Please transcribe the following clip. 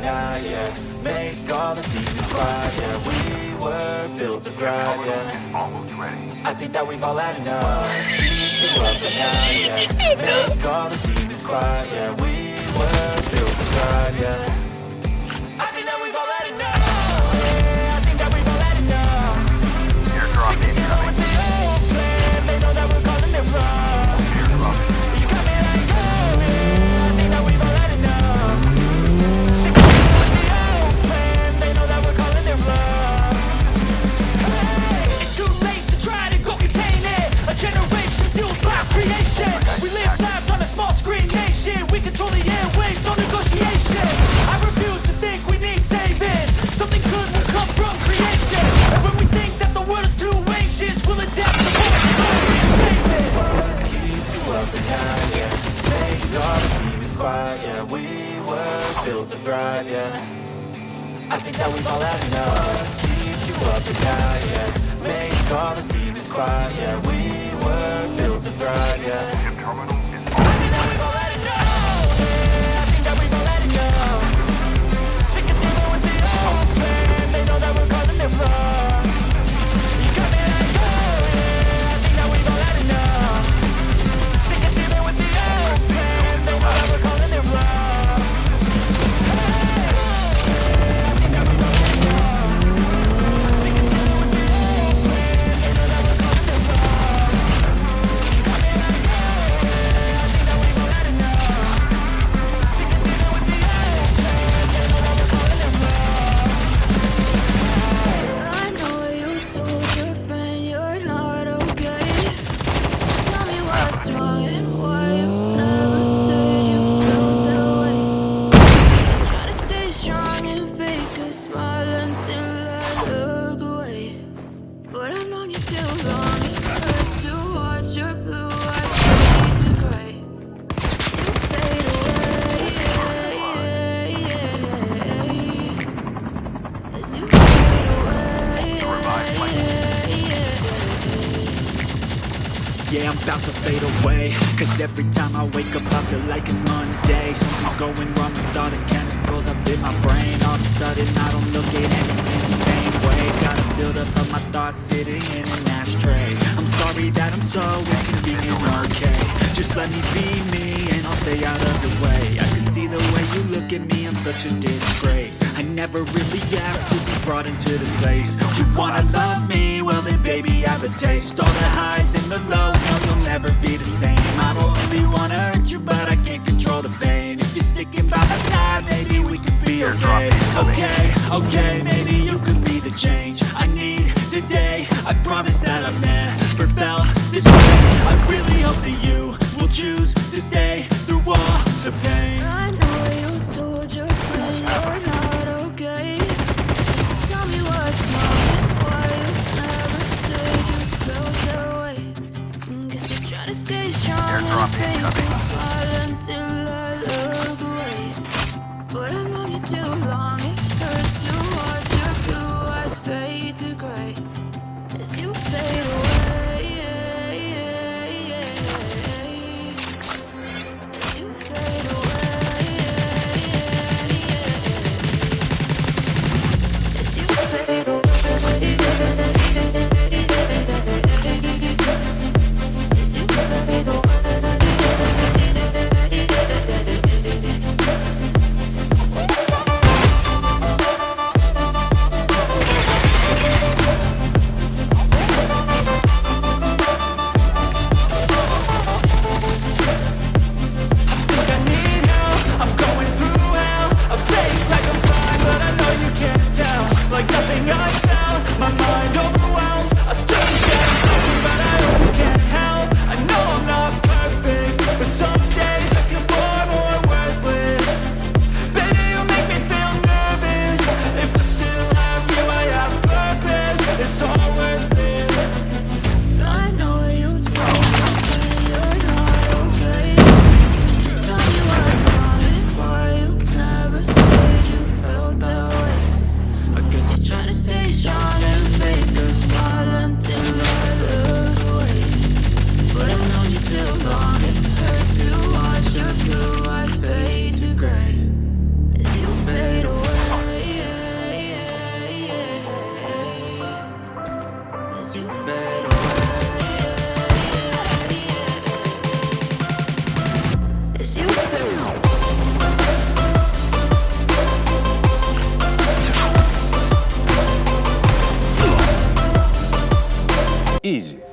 now, yeah Make all the demons quiet, yeah We were built to thrive, yeah. I think that we've all had enough Keep you up at yeah. Make all the demons quiet, yeah. We were built to thrive, yeah. Thrive, yeah. I think that we've all had enough. Keeps you up at night, yeah. Make all the demons quiet, yeah. We were built to thrive, yeah Yeah, I'm about to fade away. Cause every time I wake up I feel like it's Monday. Something's going wrong with all the chemicals up in my brain. All of a sudden I don't look at anything the same way. Got a buildup of my thoughts sitting in an ashtray. I'm sorry that I'm so inconvenient, okay. Just let me be me and I'll stay out of the way. I the way you look at me, I'm such a disgrace. I never really asked to be brought into this place. You wanna love me? Well then baby I have a taste. All the highs and the lows, no you'll never be the same. I don't really wanna hurt you but I can't control the pain. If you're sticking by my side, maybe we could be okay. Okay, okay, maybe you could be the change I need today. I promise that I've never felt this way. I really hope that you will choose ます。ね比較に Easy.